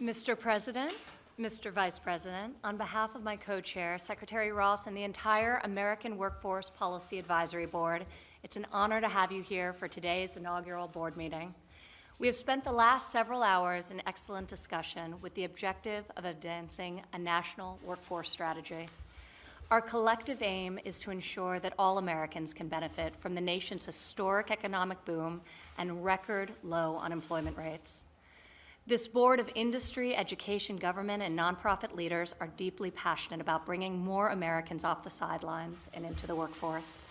Mr. President, Mr. Vice President, on behalf of my co-chair, Secretary Ross, and the entire American Workforce Policy Advisory Board, it's an honor to have you here for today's inaugural board meeting. We have spent the last several hours in excellent discussion with the objective of advancing a national workforce strategy. Our collective aim is to ensure that all Americans can benefit from the nation's historic economic boom and record low unemployment rates. This board of industry, education, government, and nonprofit leaders are deeply passionate about bringing more Americans off the sidelines and into the workforce.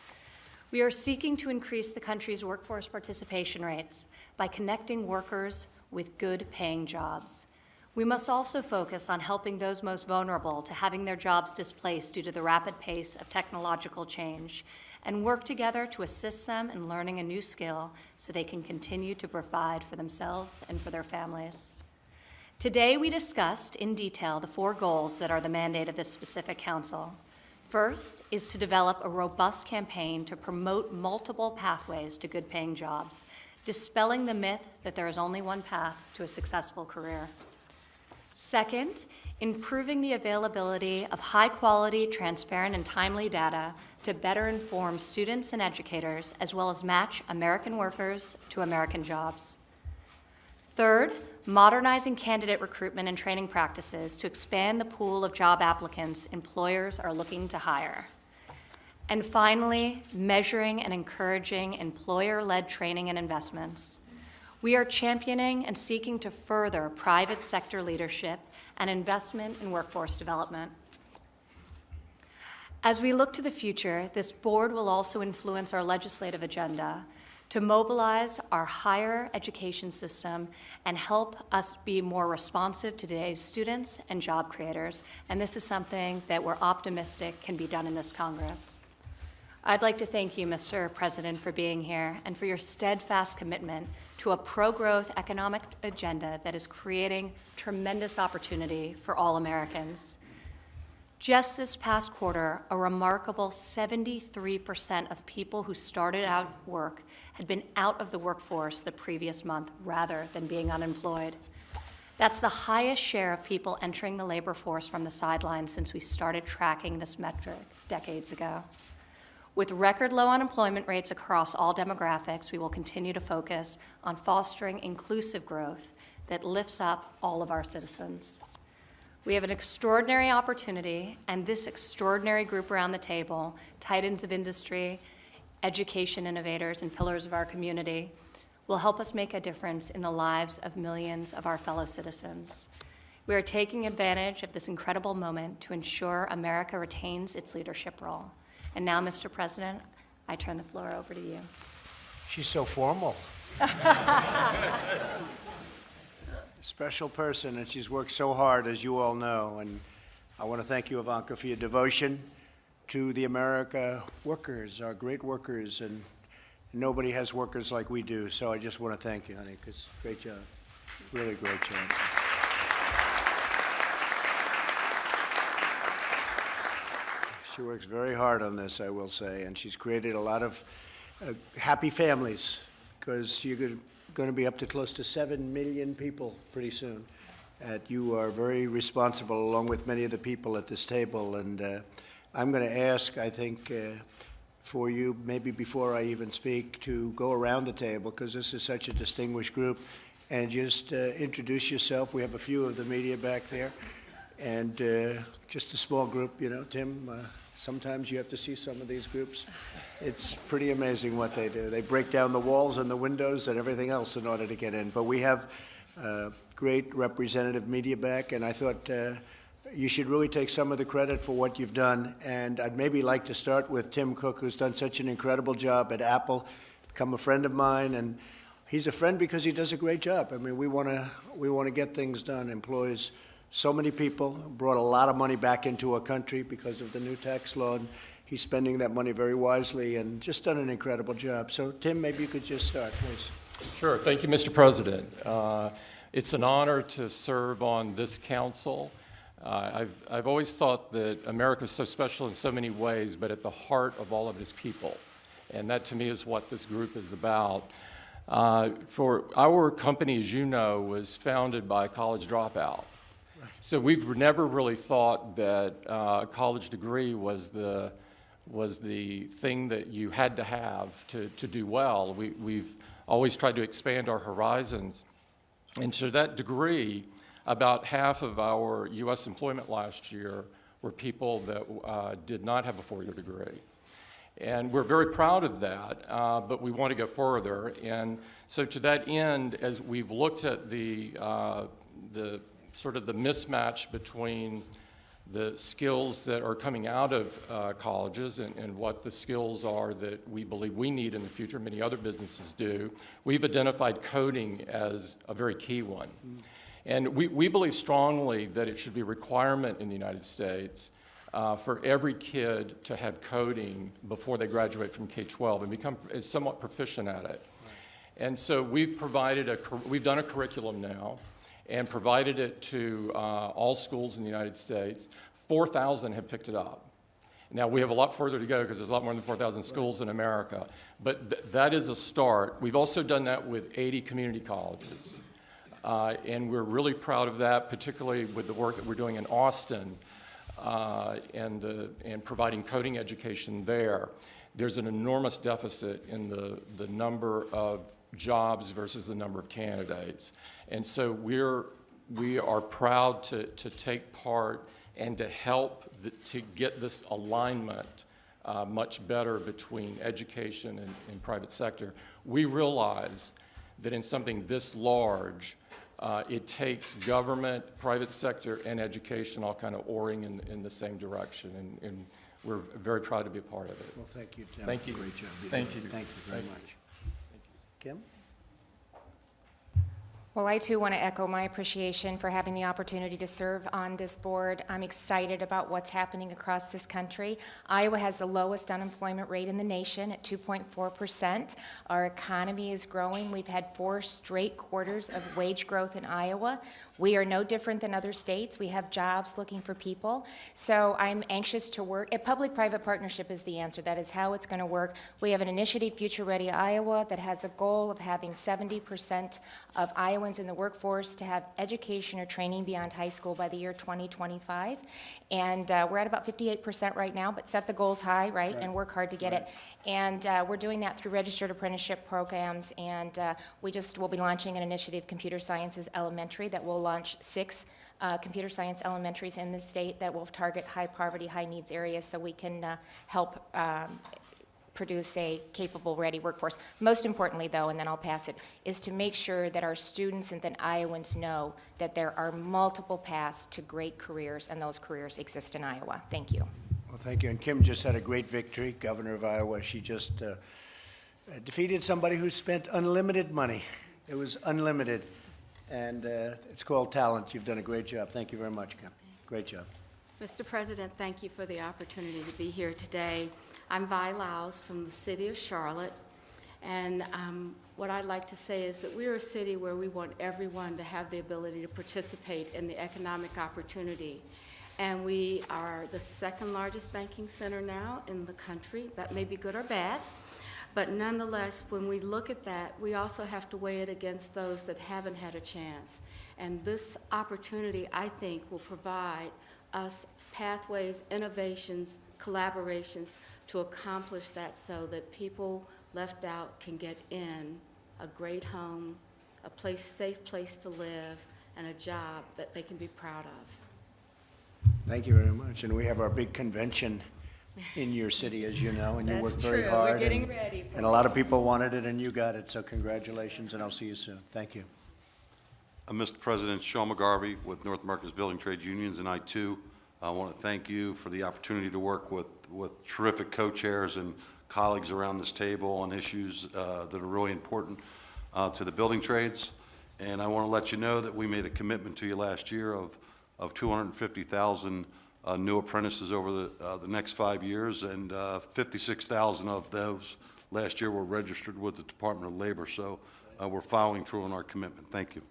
We are seeking to increase the country's workforce participation rates by connecting workers with good paying jobs. We must also focus on helping those most vulnerable to having their jobs displaced due to the rapid pace of technological change and work together to assist them in learning a new skill so they can continue to provide for themselves and for their families. Today, we discussed in detail the four goals that are the mandate of this specific council. First is to develop a robust campaign to promote multiple pathways to good paying jobs, dispelling the myth that there is only one path to a successful career. Second, improving the availability of high-quality, transparent, and timely data to better inform students and educators, as well as match American workers to American jobs. Third, modernizing candidate recruitment and training practices to expand the pool of job applicants employers are looking to hire. And finally, measuring and encouraging employer-led training and investments. We are championing and seeking to further private sector leadership and investment in workforce development. As we look to the future, this board will also influence our legislative agenda to mobilize our higher education system and help us be more responsive to today's students and job creators. And this is something that we're optimistic can be done in this Congress. I'd like to thank you, Mr. President, for being here and for your steadfast commitment to a pro-growth economic agenda that is creating tremendous opportunity for all Americans. Just this past quarter, a remarkable 73% of people who started out work had been out of the workforce the previous month rather than being unemployed. That's the highest share of people entering the labor force from the sidelines since we started tracking this metric decades ago. With record low unemployment rates across all demographics, we will continue to focus on fostering inclusive growth that lifts up all of our citizens. We have an extraordinary opportunity, and this extraordinary group around the table, titans of industry, education innovators, and pillars of our community, will help us make a difference in the lives of millions of our fellow citizens. We are taking advantage of this incredible moment to ensure America retains its leadership role. And now, Mr. President, I turn the floor over to you. She's so formal. Special person, and she's worked so hard, as you all know. And I want to thank you, Ivanka, for your devotion to the America workers, our great workers, and nobody has workers like we do. So I just want to thank you, honey, because great job. Really great job. She works very hard on this, I will say, and she's created a lot of uh, happy families because you're going to be up to close to 7 million people pretty soon. And you are very responsible, along with many of the people at this table. And uh, I'm going to ask, I think, uh, for you, maybe before I even speak, to go around the table because this is such a distinguished group and just uh, introduce yourself. We have a few of the media back there and uh, just a small group, you know, Tim. Uh, Sometimes you have to see some of these groups. It's pretty amazing what they do. They break down the walls and the windows and everything else in order to get in. But we have uh, great representative media back, and I thought uh, you should really take some of the credit for what you've done. And I'd maybe like to start with Tim Cook, who's done such an incredible job at Apple, become a friend of mine, and he's a friend because he does a great job. I mean, we want to we want to get things done. Employees so many people, brought a lot of money back into our country because of the new tax law. And he's spending that money very wisely and just done an incredible job. So, Tim, maybe you could just start, please. Sure. Thank you, Mr. President. Uh, it's an honor to serve on this council. Uh, I've, I've always thought that America is so special in so many ways, but at the heart of all of it is people. And that to me is what this group is about. Uh, For, our company, as you know, was founded by a college dropout. So we've never really thought that uh, a college degree was the, was the thing that you had to have to, to do well. We, we've always tried to expand our horizons. And to that degree, about half of our U.S. employment last year were people that uh, did not have a four-year degree. And we're very proud of that, uh, but we want to go further. And so to that end, as we've looked at the, uh, the sort of the mismatch between the skills that are coming out of uh, colleges and, and what the skills are that we believe we need in the future, many other businesses do, we've identified coding as a very key one. And we, we believe strongly that it should be a requirement in the United States uh, for every kid to have coding before they graduate from K-12 and become somewhat proficient at it. And so we've provided a, we've done a curriculum now and provided it to uh, all schools in the United States. 4,000 have picked it up. Now, we have a lot further to go because there's a lot more than 4,000 schools in America, but th- that is a start. We've also done that with 80 community colleges. Uh, and we're really proud of that, particularly with the work that we're doing in Austin uh, and, and providing coding education there. There's an enormous deficit in the, the number of jobs versus the number of candidates. And so we're, we are proud to, to take part and to help the, to get this alignment uh, much better between education and, and private sector. We realize that in something this large, uh, it takes government, private sector, and education all kind of oaring in, in the same direction, and, and we're very proud to be a part of it. Well, thank you, Tim. Thank you. Great job. Thank you. Thank you very Thank you. Kim? Well, I too want to echo my appreciation for having the opportunity to serve on this board. I'm excited about what's happening across this country. Iowa has the lowest unemployment rate in the nation at 2.4%. Our economy is growing. We've had four straight quarters of wage growth in Iowa. We are no different than other states. We have jobs looking for people. So I'm anxious to work. A public-private partnership is the answer. That is how it's going to work. We have an initiative, Future Ready Iowa, that has a goal of having 70% of Iowans in the workforce to have education or training beyond high school by the year 2025. And uh, we're at about 58% right now, but set the goals high, right, and work hard to get it. And uh, we're doing that through registered apprenticeship programs, and uh, we just will be launching an initiative, Computer Sciences Elementary, that will launch six uh, computer science elementaries in the state that will target high poverty, high needs areas, so we can uh, help um, produce a capable, ready workforce. Most importantly, though, and then I'll pass it, is to make sure that our students and then Iowans know that there are multiple paths to great careers, and those careers exist in Iowa. Thank you. Well, thank you. And Kim just had a great victory, governor of Iowa. She just uh, defeated somebody who spent unlimited money. It was unlimited. And uh, it's called talent. You've done a great job. Thank you very much, Kim. Great job. Mr. President, thank you for the opportunity to be here today. I'm Vi Lyles from the city of Charlotte, and um, what I'd like to say is that we're a city where we want everyone to have the ability to participate in the economic opportunity. And we are the second largest banking center now in the country. That may be good or bad, but nonetheless, when we look at that, we also have to weigh it against those that haven't had a chance. And this opportunity, I think, will provide us pathways, innovations, collaborations to accomplish that so that people left out can get in a great home, a place, safe place to live, and a job that they can be proud of. Thank you very much. And we have our big convention in your city, as you know, and you That's worked very true. We're hard. getting and- ready for And a lot of people wanted it, and you got it, so congratulations, and I'll see you soon. Thank you. Uh, Mr. President, Sean McGarvey with North America's Building Trades Unions, and I too I want to thank you for the opportunity to work with, with terrific co-chairs and colleagues around this table on issues uh, that are really important uh, to the building trades. And I want to let you know that we made a commitment to you last year of, of 250,000 uh, new apprentices over the, uh, the next five years, and uh, 56,000 of those last year were registered with the Department of Labor. So uh, we're following through on our commitment. Thank you.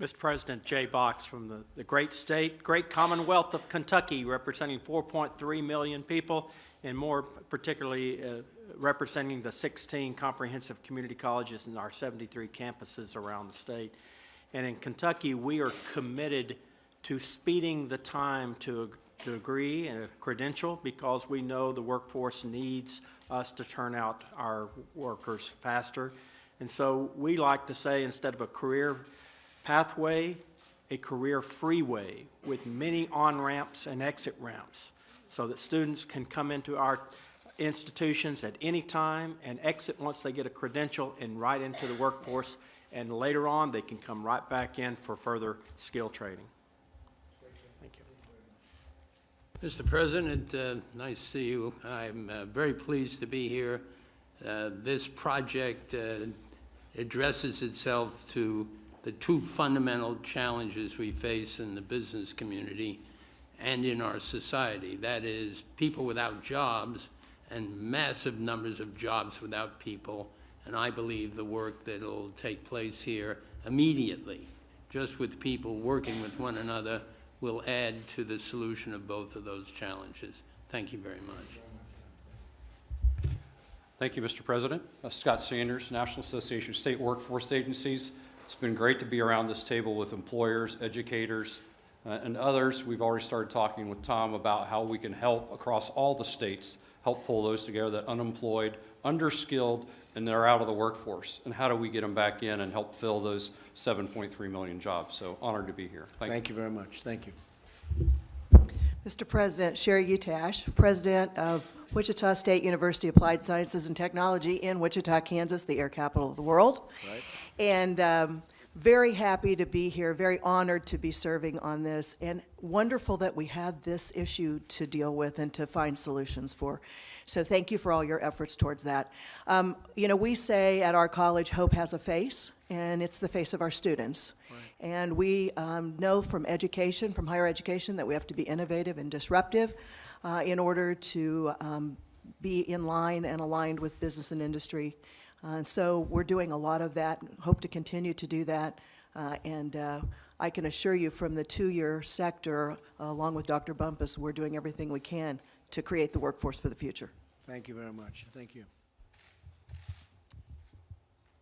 Mr. President, Jay Box from the, the great state, great Commonwealth of Kentucky, representing 4.3 million people, and more particularly uh, representing the 16 comprehensive community colleges in our 73 campuses around the state. And in Kentucky, we are committed to speeding the time to a degree and a credential because we know the workforce needs us to turn out our workers faster. And so we like to say, instead of a career pathway, a career freeway with many on-ramps and exit ramps so that students can come into our institutions at any time and exit once they get a credential and right into the workforce. And later on, they can come right back in for further skill training. Thank you. Mr. President, uh, nice to see you. I'm uh, very pleased to be here. Uh, This project uh, addresses itself to the two fundamental challenges we face in the business community and in our society. That is, people without jobs and massive numbers of jobs without people. And I believe the work that will take place here immediately, just with people working with one another, will add to the solution of both of those challenges. Thank you very much. Thank you, Mr. President. Uh, Scott Sanders, National Association of State Workforce Agencies. It's been great to be around this table with employers, educators, uh, and others. We've already started talking with Tom about how we can help across all the states, help pull those together, that unemployed, underskilled, and they're out of the workforce. And how do we get them back in and help fill those 7.3 million jobs? So honored to be here. Thank you. Thank you very much. Thank you. Mr. President, Sheree Utash, President of Wichita State University Applied Sciences and Technology in Wichita, Kansas, the air capital of the world. And um, very happy to be here, very honored to be serving on this, and wonderful that we have this issue to deal with and to find solutions for. So thank you for all your efforts towards that. Um, You know, we say at our college, hope has a face, and it's the face of our students. And we um, know from education, from higher education, that we have to be innovative and disruptive uh, in order to um, be in line and aligned with business and industry. Uh, And so we're doing a lot of that, hope to continue to do that. Uh, And uh, I can assure you from the two-year sector, along with Dr. Bumphus, we're doing everything we can to create the workforce for the future. Thank you very much. Thank you.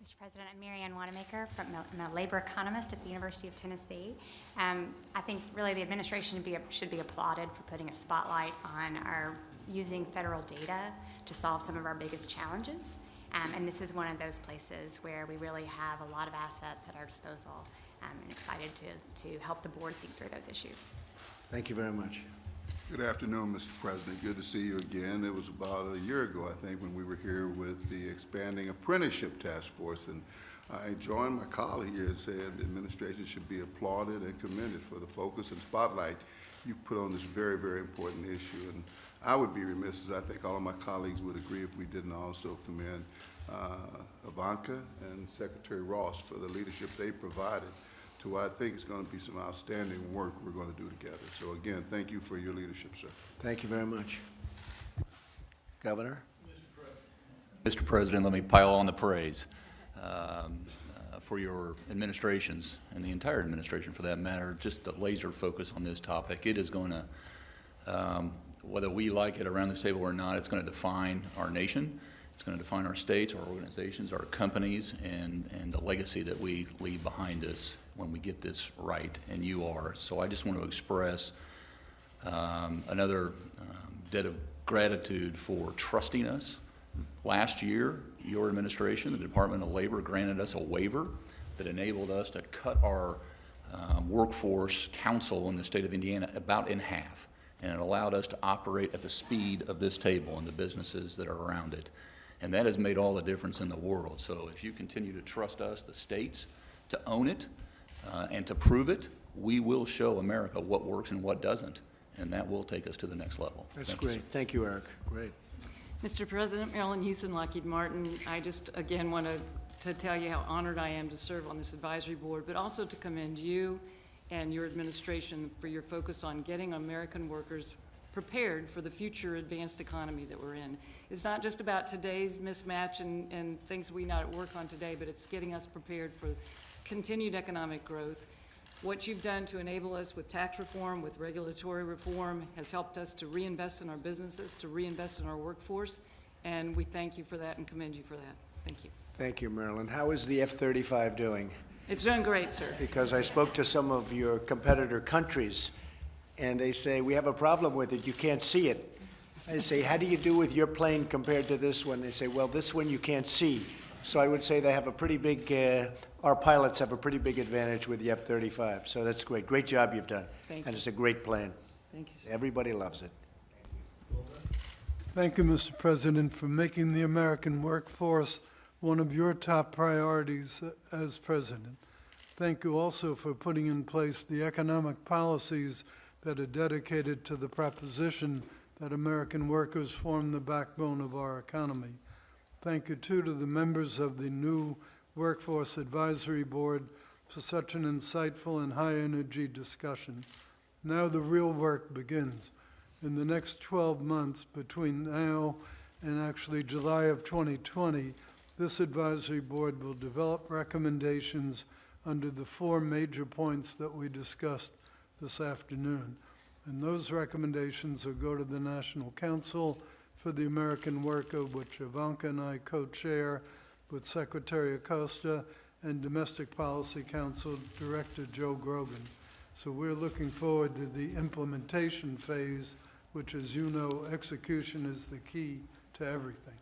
Mr. President, I'm Marianne Wanamaker, from, I'm a labor economist at the University of Tennessee. Um, I think really the administration should be, should be applauded for putting a spotlight on our using federal data to solve some of our biggest challenges. Um, and this is one of those places where we really have a lot of assets at our disposal. Um, and excited to, to help the board think through those issues. Thank you very much. Good afternoon, Mr. President. Good to see you again. It was about a year ago, I think, when we were here with the expanding apprenticeship task force. And I joined my colleague here and said the administration should be applauded and commended for the focus and spotlight you put on this very, very important issue. And I would be remiss, as I think all of my colleagues would agree, if we didn't also commend uh, Ivanka and Secretary Ross for the leadership they provided to what I think is going to be some outstanding work we're going to do together. So again, thank you for your leadership, sir. Thank you very much. Governor? Mr. President, let me pile on the praise um, uh, for your administrations, and the entire administration for that matter, just the laser focus on this topic. It is going to, um, whether we like it around this table or not, it's going to define our nation. It's going to define our states, our organizations, our companies, and, and the legacy that we leave behind us when we get this right, and you are. So I just want to express um, another um, debt of gratitude for trusting us. Last year, your administration, the Department of Labor, granted us a waiver that enabled us to cut our um, workforce council in the state of Indiana about in half. And it allowed us to operate at the speed of this table and the businesses that are around it. And that has made all the difference in the world. So if you continue to trust us, the states, to own it uh, and to prove it, we will show America what works and what doesn't. And that will take us to the next level. That's Thank you, great. Thank you, Eric. Great. Mr. President, Marillyn Hewson, Lockheed Martin, I just again want to, to tell you how honored I am to serve on this advisory board, but also to commend you and your administration for your focus on getting American workers prepared for the future advanced economy that we're in. It's not just about today's mismatch and, and things we not work on today, but it's getting us prepared for continued economic growth. What you've done to enable us with tax reform, with regulatory reform, has helped us to reinvest in our businesses, to reinvest in our workforce, and we thank you for that and commend you for that. Thank you. Thank you, Marillyn. How is the F-35 doing? It's doing great, sir. Because I spoke to some of your competitor countries, and they say, we have a problem with it, you can't see it. I say, how do you do with your plane compared to this one? They say, well, this one you can't see. So I would say they have a pretty big, uh, our pilots have a pretty big advantage with the F-35. So that's great. Great job you've done. Thank And you. it's a great plane. Thank you, sir. Everybody loves it. Thank you, Mr. President, for making the American workforce one of your top priorities uh, as president. Thank you also for putting in place the economic policies that are dedicated to the proposition that American workers form the backbone of our economy. Thank you, too, to the members of the new Workforce Advisory Board for such an insightful and high-energy discussion. Now the real work begins. In the next 12 months, between now and actually July of 2020, this advisory board will develop recommendations under the four major points that we discussed this afternoon. And those recommendations will go to the National Council for the American Worker, which Ivanka and I co-chair with Secretary Acosta and Domestic Policy Council Director Joe Grogan. So we're looking forward to the implementation phase, which, as you know, execution is the key to everything.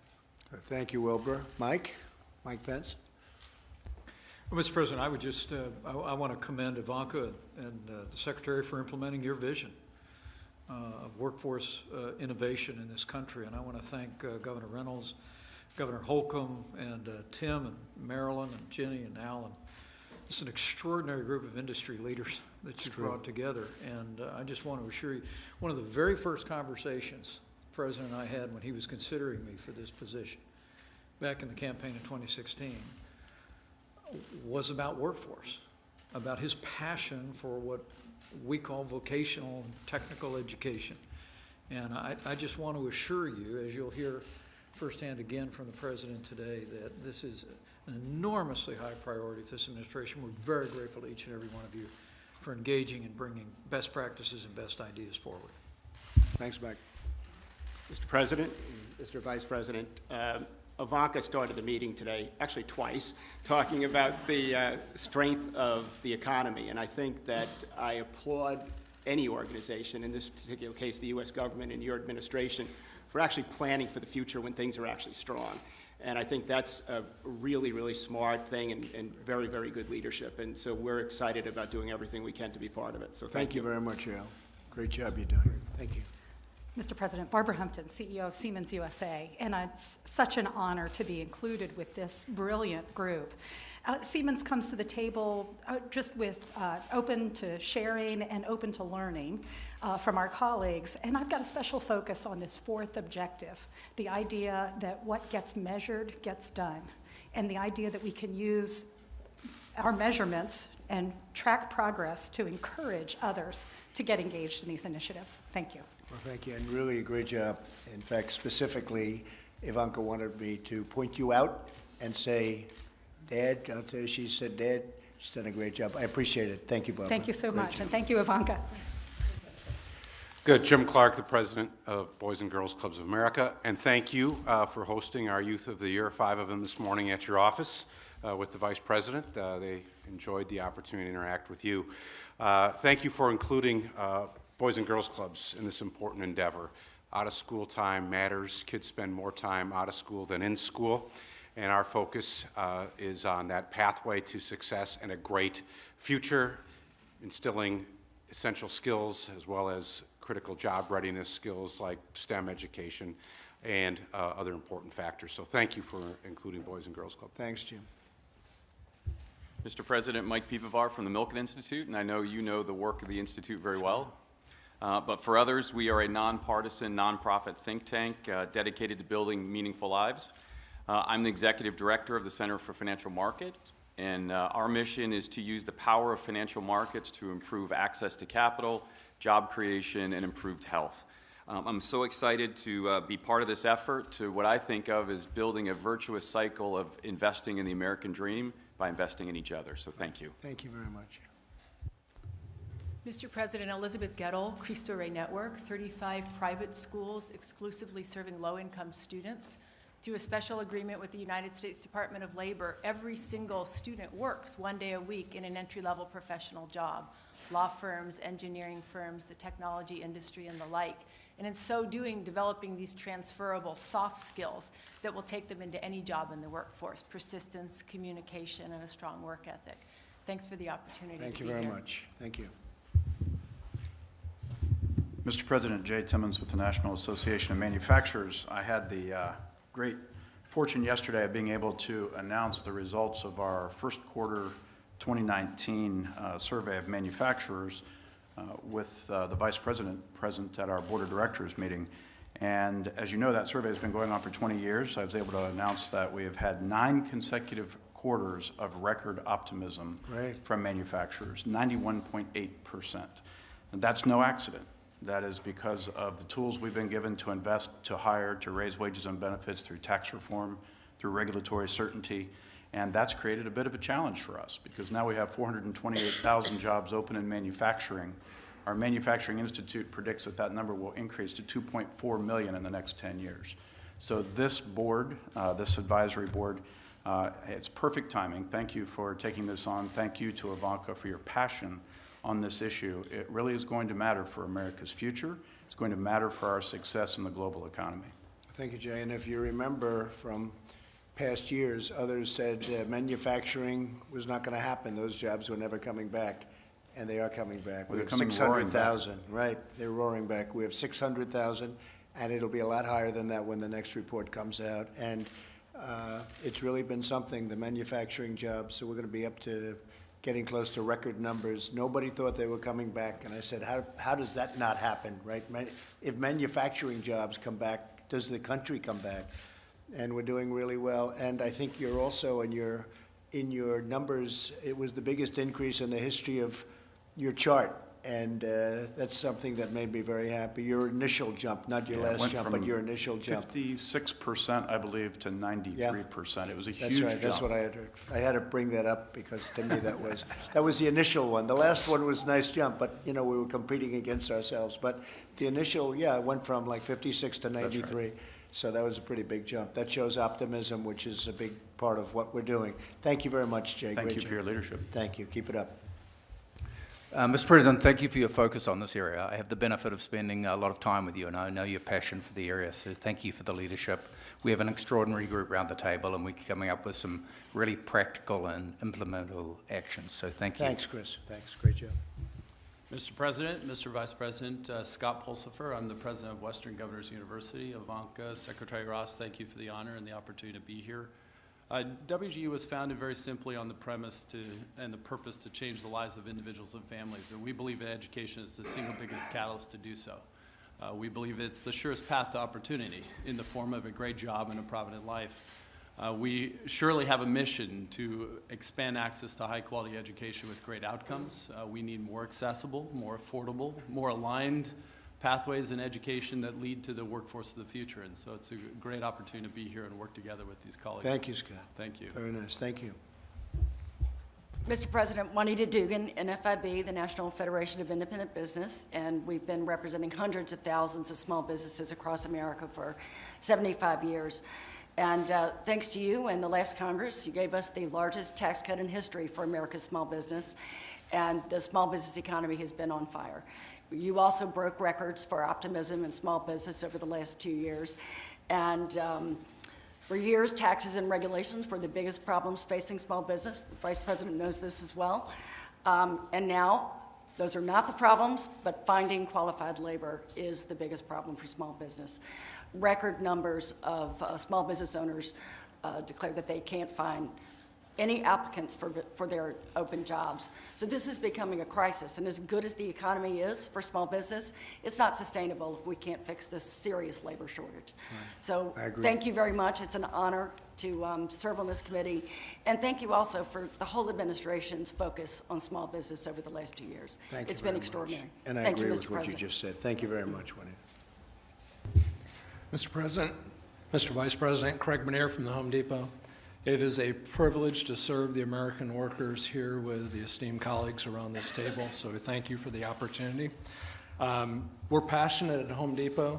Thank you, Wilbur. Mike? Mike Pence? Well, Mr. President, I would just, uh, I, I want to commend Ivanka and uh, the Secretary for implementing your vision uh, of workforce uh, innovation in this country. And I want to thank uh, Governor Reynolds, Governor Holcomb, and uh, Tim, and Marillyn, and Ginni, and Alan. It's an extraordinary group of industry leaders that you brought together. And uh, I just want to assure you, one of the very first conversations the President and I had when he was considering me for this position, back in the campaign in 2016, was about workforce, about his passion for what we call vocational and technical education. And I, I just want to assure you, as you'll hear firsthand again from the President today, that this is an enormously high priority for this administration. We're very grateful to each and every one of you for engaging and bringing best practices and best ideas forward. Thanks, Mike. Mr. President, Mr. Vice President, um, Ivanka started the meeting today, actually twice, talking about the uh, strength of the economy. And I think that I applaud any organization, in this particular case, the U.S. government and your administration, for actually planning for the future when things are actually strong. And I think that's a really, really smart thing and, and very, very good leadership. And so we're excited about doing everything we can to be part of it. So Thank you very much, Al. Great job you're doing. Thank you. Mr. President, Barbara Humpton, CEO of Siemens USA, and it's such an honor to be included with this brilliant group. Uh, Siemens comes to the table uh, just with uh, open to sharing and open to learning uh, from our colleagues, and I've got a special focus on this fourth objective, the idea that what gets measured gets done, and the idea that we can use our measurements and track progress to encourage others to get engaged in these initiatives. Thank you. Well, thank you, and really a great job. In fact, specifically, Ivanka wanted me to point you out and say, Dad, I'll tell you, she said, Dad, she's done a great job. I appreciate it. Thank you, Barbara. Thank you so Great much, job. and thank you, Ivanka. Good. Jim Clark, the president of Boys and Girls Clubs of America, and thank you uh, for hosting our Youth of the Year, five of them this morning at your office uh, with the vice president. Uh, They enjoyed the opportunity to interact with you. Uh, Thank you for including uh, Boys and Girls Clubs in this important endeavor. Out-of-school time matters. Kids spend more time out of school than in school, and our focus uh, is on that pathway to success and a great future, instilling essential skills as well as critical job readiness skills like STEM education and uh, other important factors. So thank you for including Boys and Girls Club. Thanks, Jim. Mr. President, Mike Piwowar from the Milken Institute, and I know you know the work of the Institute very well. Uh, But for others, we are a nonpartisan, nonprofit think tank uh, dedicated to building meaningful lives. Uh, I'm the Executive Director of the Center for Financial Markets, and uh, our mission is to use the power of financial markets to improve access to capital, job creation, and improved health. Um, I'm so excited to uh, be part of this effort to what I think of as building a virtuous cycle of investing in the American dream by investing in each other. So thank you. Thank you very much. Mr. President, Elizabeth Goettl, Cristo Rey Network, 35 private schools exclusively serving low-income students. Through a special agreement with the United States Department of Labor, every single student works one day a week in an entry-level professional job, law firms, engineering firms, the technology industry, and the like. And in so doing, developing these transferable soft skills that will take them into any job in the workforce, persistence, communication, and a strong work ethic. Thanks for the opportunity here. Thank you very much. Thank you. Mr. President, Jay Timmons with the National Association of Manufacturers. I had the uh, great fortune yesterday of being able to announce the results of our first quarter 2019 uh, survey of manufacturers uh, with uh, the Vice President present at our Board of Directors meeting. And as you know, that survey has been going on for 20 years. I was able to announce that we have had nine consecutive quarters of record optimism Great. from manufacturers, 91.8%. And that's no accident. That is because of the tools we've been given to invest, to hire, to raise wages and benefits through tax reform, through regulatory certainty. And that's created a bit of a challenge for us because now we have 428,000 jobs open in manufacturing. Our Manufacturing Institute predicts that that number will increase to 2.4 million in the next 10 years. So this board, uh, this advisory board, uh, it's perfect timing. Thank you for taking this on. Thank you to Ivanka for your passion on this issue. It really is going to matter for America's future. It's going to matter for our success in the global economy. Thank you, Jay. And if you remember from past years, others said uh, manufacturing was not going to happen. Those jobs were never coming back, and they are coming back. Well, We have coming roaring back. 600,000, right? They're roaring back. We have 600,000, and it'll be a lot higher than that when the next report comes out. And uh, it's really been something, the manufacturing jobs, so we're going to be up to getting close to record numbers. Nobody thought they were coming back, and I said, how, how does that not happen, right? If manufacturing jobs come back, does the country come back? And we're doing really well, and I think you're also, in your, in your numbers, it was the biggest increase in the history of your chart, and uh, that's something that made me very happy. Your initial jump, not your Yeah, it last went jump, from but your initial jump. 56%, I believe, to 93%. It was a huge That's right, that's what I had, heard. I had to bring that up because to me that was, that was the initial one. The last one was a nice jump, but, you know, we were competing against ourselves. But the initial, yeah, it went from like 56 to 93. So that was a pretty big jump. That shows optimism, which is a big part of what we're doing. Thank you very much, Jay. Thank Great you for job. your leadership. Thank you. Keep it up. Uh, Mr. President, thank you for your focus on this area. I have the benefit of spending a lot of time with you, and I know your passion for the area, so thank you for the leadership. We have an extraordinary group around the table, and we're coming up with some really practical and implementable actions, so thank you. Thanks, Chris. Thanks. Great job. Mr. President, Mr. Vice President, uh, Scott Pulsipher, I'm the president of Western Governors University. Ivanka, Secretary Ross, thank you for the honor and the opportunity to be here. Uh, WGU was founded very simply on the premise to, and the purpose to change the lives of individuals and families, and we believe that education is the single biggest catalyst to do so. Uh, we believe it's the surest path to opportunity in the form of a great job and a provident life. Uh, we surely have a mission to expand access to high-quality education with great outcomes. Uh, we need more accessible, more affordable, more aligned pathways in education that lead to the workforce of the future. And so it's a great opportunity to be here and work together with these colleagues. Thank you, Scott. Thank you. Very nice. Thank you. Mr. President, Juanita Duggan, NFIB, the National Federation of Independent Business, and we've been representing hundreds of thousands of small businesses across America for 75 years. And uh, thanks to you and the last Congress, you gave us the largest tax cut in history for America's small business, and the small business economy has been on fire. You also broke records for optimism in small business over the last two years. And um, for years, taxes and regulations were the biggest problems facing small business. The Vice President knows this as well. Um, and now, those are not the problems, but finding qualified labor is the biggest problem for small business. Record numbers of uh, small business owners uh, declare that they can't find any applicants for, for their open jobs. So this is becoming a crisis, and as good as the economy is for small business, it's not sustainable if we can't fix this serious labor shortage. So thank you very much. It's an honor to um, serve on this committee, and thank you also for the whole administration's focus on small business over the last two years. Thank you It's been very much. extraordinary. And I Thank you, agree Mr. with what you just said. Thank you very much, Winnie. Mr. President, Mr. Vice President, Craig Menear from the Home Depot. It is a privilege to serve the American workers here with the esteemed colleagues around this table, so thank you for the opportunity. Um, We're passionate at Home Depot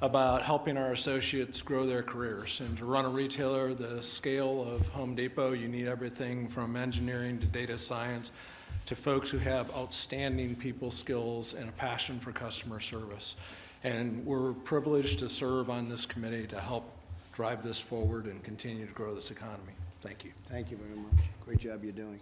about helping our associates grow their careers. And to run a retailer the scale of Home Depot, you need everything from engineering to data science to folks who have outstanding people skills and a passion for customer service. And we're privileged to serve on this committee to help drive this forward and continue to grow this economy. Thank you. Thank you very much. Great job you're doing.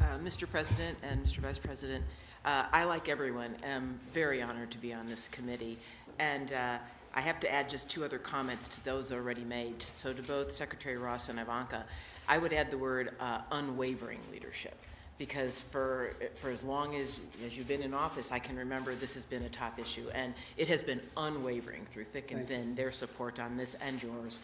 Uh, Mr. President and Mr. Vice President, uh, I, like everyone, am very honored to be on this committee. And uh, I have to add just two other comments to those already made. So to both Secretary Ross and Ivanka, I would add the word uh, unwavering leadership. Because for, for as long as, as you've been in office, I can remember this has been a top issue. And it has been unwavering through thick and thin, their support on this and yours.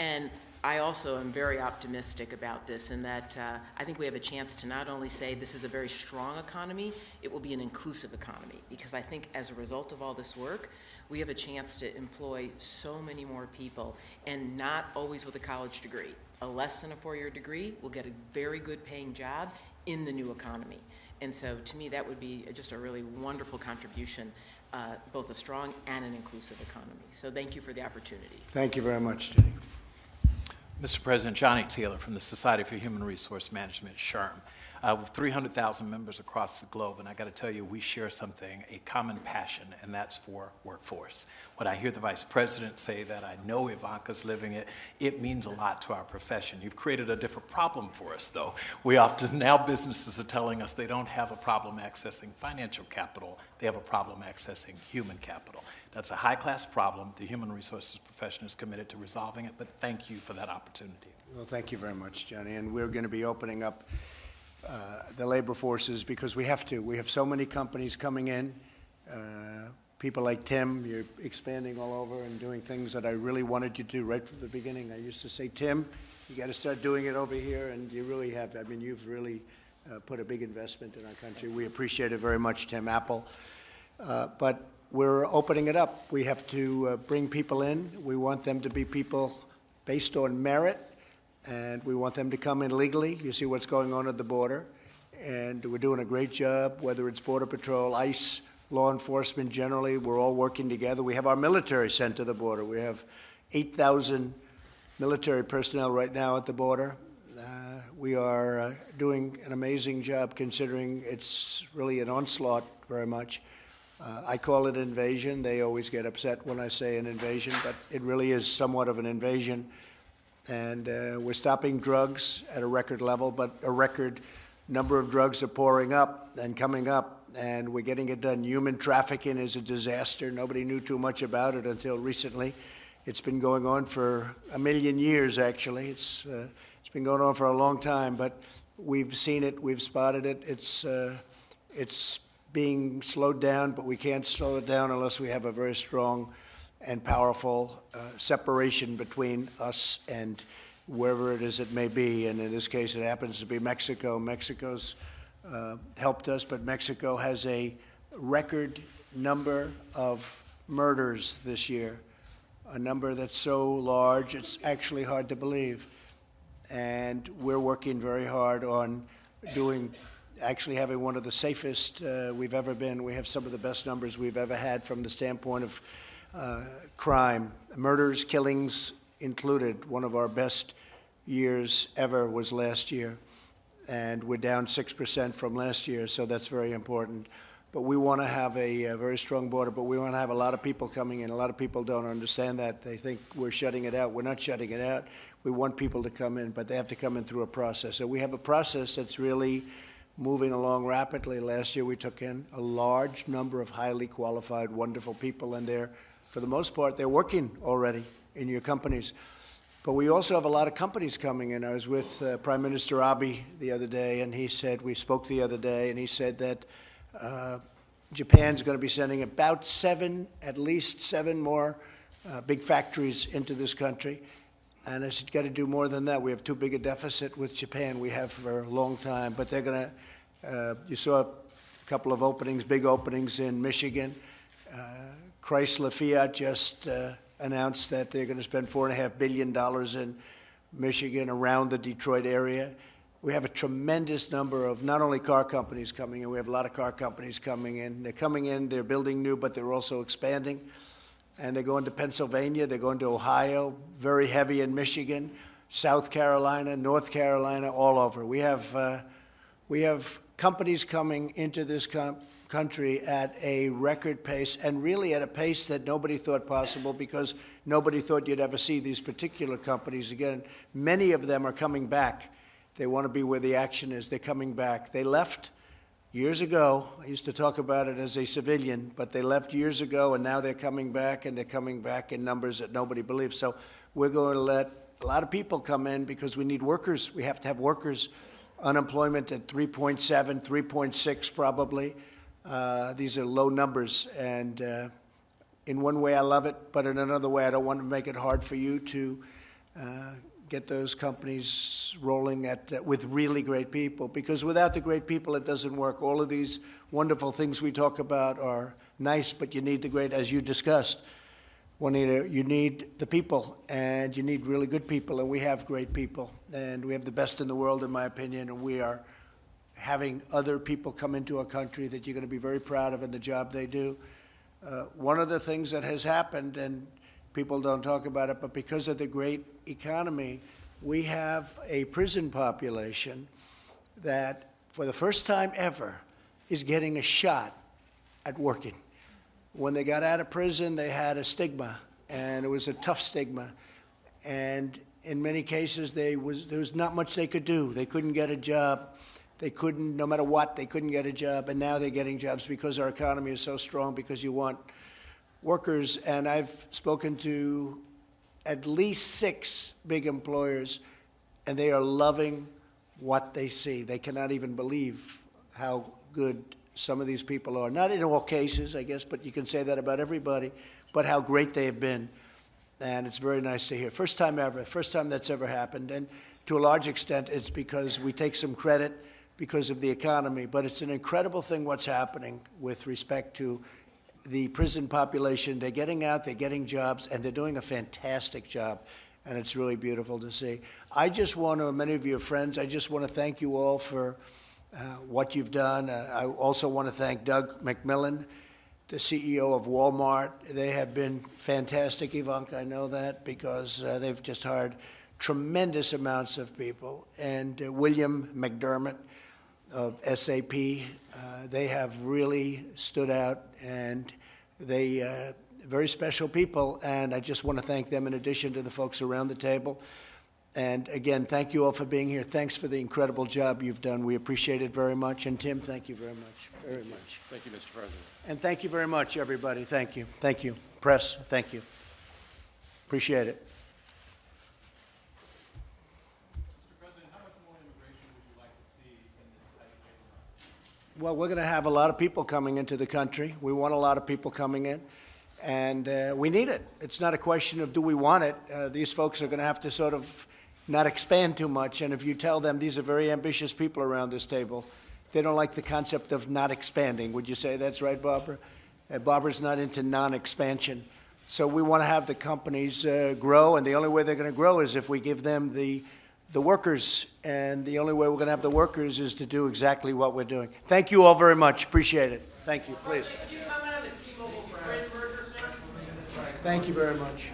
And I also am very optimistic about this in that uh, I think we have a chance to not only say this is a very strong economy, it will be an inclusive economy. Because I think as a result of all this work, we have a chance to employ so many more people and not always with a college degree. A less than a four-year degree will get a very good paying job in the new economy. And so to me, that would be just a really wonderful contribution, uh, both a strong and an inclusive economy. So thank you for the opportunity. Thank you very much, Ginni. Mr. President, Johnny Taylor from the Society for Human Resource Management, SHRM. Uh, with 300,000 members across the globe, and I got to tell you, we share something, a common passion, and that's for workforce. When I hear the Vice President say that, I know Ivanka's living it, it means a lot to our profession. You've created a different problem for us, though. We often, now businesses are telling us they don't have a problem accessing financial capital, they have a problem accessing human capital. That's a high-class problem. The human resources profession is committed to resolving it, but thank you for that opportunity. Well, thank you very much, Johnny. And we're going to be opening up uh, the labor forces because we have to. We have so many companies coming in. Uh, people like Tim, you're expanding all over and doing things that I really wanted you to do right from the beginning. I used to say, Tim, you got to start doing it over here, and you really have. I mean, you've really uh, put a big investment in our country. We appreciate it very much, Tim Apple. Uh, but we're opening it up. We have to uh, bring people in. We want them to be people based on merit, and we want them to come in legally. You see what's going on at the border, and we're doing a great job, whether it's Border Patrol, ICE, law enforcement generally. We're all working together. We have our military sent to the border. We have 8,000 military personnel right now at the border. Uh, we are uh, doing an amazing job considering it's really an onslaught very much. Uh, I call it invasion. They always get upset when I say an invasion, but it really is somewhat of an invasion. And uh, we're stopping drugs at a record level, but a record number of drugs are pouring up and coming up, and we're getting it done. Human trafficking is a disaster. Nobody knew too much about it until recently. It's been going on for a million years, actually. It's, uh, it's been going on for a long time, but we've seen it, we've spotted it. It's, uh, it's being slowed down, but we can't slow it down unless we have a very strong and powerful uh, separation between us and wherever it is it may be. And in this case, it happens to be Mexico. Mexico's uh, helped us, but Mexico has a record number of murders this year, a number that's so large it's actually hard to believe. And we're working very hard on doing actually having one of the safest uh, we've ever been. We have some of the best numbers we've ever had from the standpoint of uh, crime, murders, killings included. One of our best years ever was last year, and we're down 6% from last year, so that's very important. But we want to have a, a very strong border, but we want to have a lot of people coming in. A lot of people don't understand that. They think we're shutting it out. We're not shutting it out. We want people to come in, but they have to come in through a process. So we have a process that's really moving along rapidly. Last year, we took in a large number of highly qualified, wonderful people, and they're, for the most part, they're working already in your companies. But we also have a lot of companies coming in. I was with uh, Prime Minister Abe the other day, and he said, we spoke the other day, and he said that uh, Japan's going to be sending about seven, at least seven more uh, big factories into this country. And I said, got to do more than that. We have too big a deficit with Japan. We have for a long time. But they're going to uh, you saw a couple of openings, big openings in Michigan. Chrysler Fiat just uh, announced that they're going to spend $4.5 billion in Michigan around the Detroit area. We have a tremendous number of not only car companies coming in, we have a lot of car companies coming in. They're coming in, they're building new, but they're also expanding. And they're going to Pennsylvania, they're going to Ohio, very heavy in Michigan, South Carolina, North Carolina, all over. We have, uh, we have companies coming into this com- country at a record pace and really at a pace that nobody thought possible because nobody thought you'd ever see these particular companies again. Many of them are coming back. They want to be where the action is. They're coming back. They left years ago. I used to talk about it as a civilian, but they left years ago and now they're coming back and they're coming back in numbers that nobody believes. So we're going to let a lot of people come in because we need workers. We have to have workers. Unemployment at 3.7, 3.6 probably. Uh, these are low numbers, and uh, in one way I love it, but in another way I don't want to make it hard for you to uh, get those companies rolling at, uh, with really great people. Because without the great people, it doesn't work. All of these wonderful things we talk about are nice, but you need the great, as you discussed. You need the people, and you need really good people, and we have great people, and we have the best in the world, in my opinion, and we are having other people come into a country that you're going to be very proud of in the job they do. Uh, one of the things that has happened, and people don't talk about it, but because of the great economy, we have a prison population that, for the first time ever, is getting a shot at working. When they got out of prison, they had a stigma, and it was a tough stigma. And in many cases, they was, there was not much they could do. They couldn't get a job. They couldn't, no matter what, they couldn't get a job. And now they're getting jobs because our economy is so strong, because you want workers. And I've spoken to at least six big employers, and they are loving what they see. They cannot even believe how good some of these people are. Not in all cases, I guess, but you can say that about everybody, but how great they have been. And it's very nice to hear. First time ever, first time that's ever happened. And to a large extent, it's because we take some credit because of the economy, but it's an incredible thing what's happening with respect to the prison population. They're getting out, they're getting jobs, and they're doing a fantastic job. And it's really beautiful to see. I just want to, many of your friends, I just want to thank you all for uh, what you've done. Uh, I also want to thank Doug McMillon, the CEO of Walmart. They have been fantastic, Ivanka, I know that, because uh, they've just hired tremendous amounts of people. And uh, William McDermott of SAP, uh, they have really stood out, and they uh, very special people. And I just want to thank them in addition to the folks around the table. And again, thank you all for being here. Thanks for the incredible job you've done. We appreciate it very much. And Tim, thank you very much, very much. Thank you, Mr. President. And thank you very much, everybody. Thank you. Thank you. Press, thank you. Appreciate it. Well, we're going to have a lot of people coming into the country. We want a lot of people coming in, and uh, we need it. It's not a question of do we want it. Uh, these folks are going to have to sort of not expand too much. And if you tell them these are very ambitious people around this table, they don't like the concept of not expanding. Would you say that's right, Barbara? Uh, Barbara's not into non-expansion. So we want to have the companies uh, grow, and the only way they're going to grow is if we give them the the workers, and the only way we're going to have the workers is to do exactly what we're doing. Thank you all very much. Appreciate it. Thank you. Please. Thank you very much.